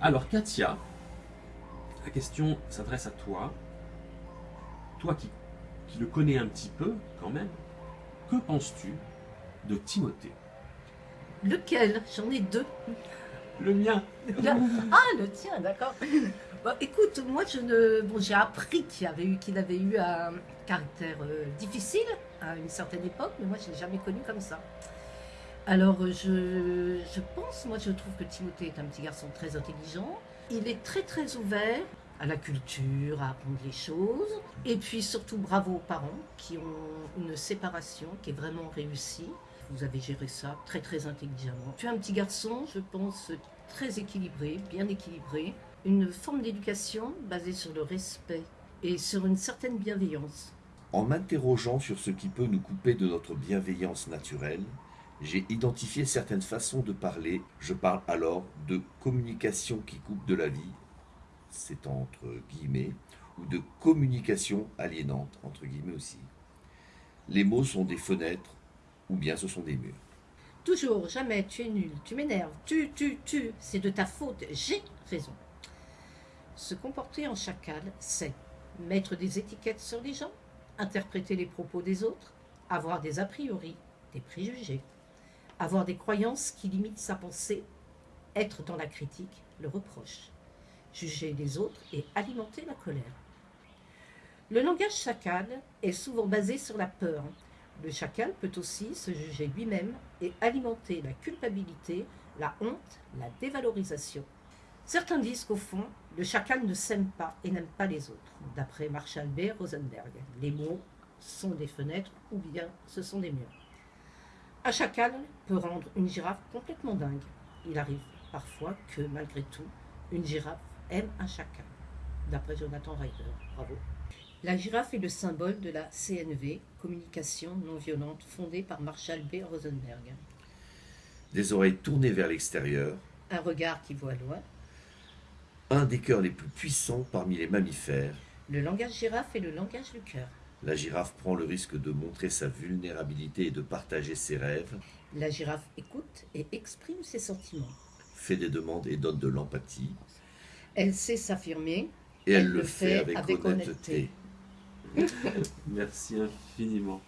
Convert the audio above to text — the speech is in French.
Alors Katia, la question s'adresse à toi. Toi qui, qui le connais un petit peu quand même, que penses-tu de Timothée? Lequel? J'en ai deux. Le mien Ah, le tien, d'accord. Bon, écoute, moi, je ne, bon, j'ai appris qu'il avait eu, qu'il avait eu un caractère euh, difficile à une certaine époque, mais moi, je l'ai jamais connu comme ça. Alors, je, je pense, moi, je trouve que Timothée est un petit garçon très intelligent. Il est très, très ouvert à la culture, à apprendre les choses. Et puis, surtout, bravo aux parents qui ont une séparation qui est vraiment réussie. Vous avez géré ça très très intelligemment. Tu es un petit garçon, je pense, très équilibré, bien équilibré. Une forme d'éducation basée sur le respect et sur une certaine bienveillance. En m'interrogeant sur ce qui peut nous couper de notre bienveillance naturelle, j'ai identifié certaines façons de parler. Je parle alors de communication qui coupe de la vie, c'est entre guillemets, ou de communication aliénante, entre guillemets aussi. Les mots sont des fenêtres ou bien ce sont des murs. Toujours, jamais, tu es nul, tu m'énerves, tu, tu, tu, c'est de ta faute, j'ai raison. Se comporter en chacal, c'est mettre des étiquettes sur les gens, interpréter les propos des autres, avoir des a priori, des préjugés, avoir des croyances qui limitent sa pensée, être dans la critique, le reproche, juger les autres et alimenter la colère. Le langage chacal est souvent basé sur la peur, le chacal peut aussi se juger lui-même et alimenter la culpabilité, la honte, la dévalorisation. Certains disent qu'au fond, le chacal ne s'aime pas et n'aime pas les autres. D'après Marshall B. Rosenberg, les mots sont des fenêtres ou bien ce sont des murs. Un chacal peut rendre une girafe complètement dingue. Il arrive parfois que, malgré tout, une girafe aime un chacal. D'après Jonathan Ryder. Bravo. La girafe est le symbole de la CNV, communication non violente, fondée par Marshall B. Rosenberg. Des oreilles tournées vers l'extérieur, Un regard qui voit loin. un des cœurs les plus puissants parmi les mammifères, Le langage girafe est le langage du cœur. La girafe prend le risque de montrer sa vulnérabilité et de partager ses rêves, La girafe écoute et exprime ses sentiments. fait des demandes et donne de l'empathie, Elle sait s'affirmer. et elle, le fait avec, avec honnêteté. honnêteté. Merci infiniment.